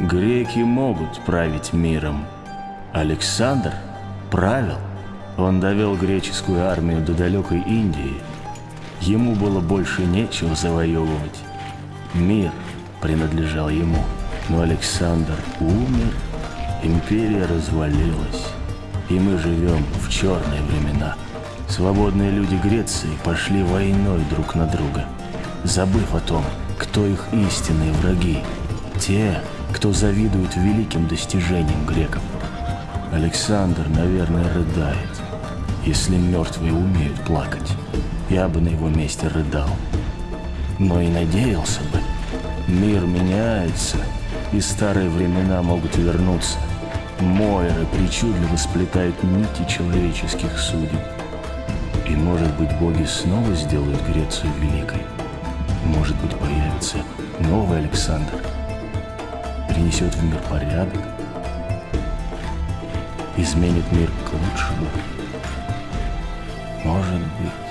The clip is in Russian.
Греки могут править миром. Александр правил. Он довел греческую армию до далекой Индии. Ему было больше нечего завоевывать. Мир принадлежал ему. Но Александр умер, империя развалилась. И мы живем в черные времена. Свободные люди Греции пошли войной друг на друга, забыв о том, кто их истинные враги. Те, кто завидует великим достижениям греков. Александр, наверное, рыдает. Если мертвые умеют плакать, я бы на его месте рыдал. Но и надеялся бы. Мир меняется, и старые времена могут вернуться. Мойры причудливо сплетают нити человеческих судеб. И, может быть, боги снова сделают Грецию великой. Может быть, появится новый Александр. Принесет в мир порядок. Изменит мир к лучшему. Может быть.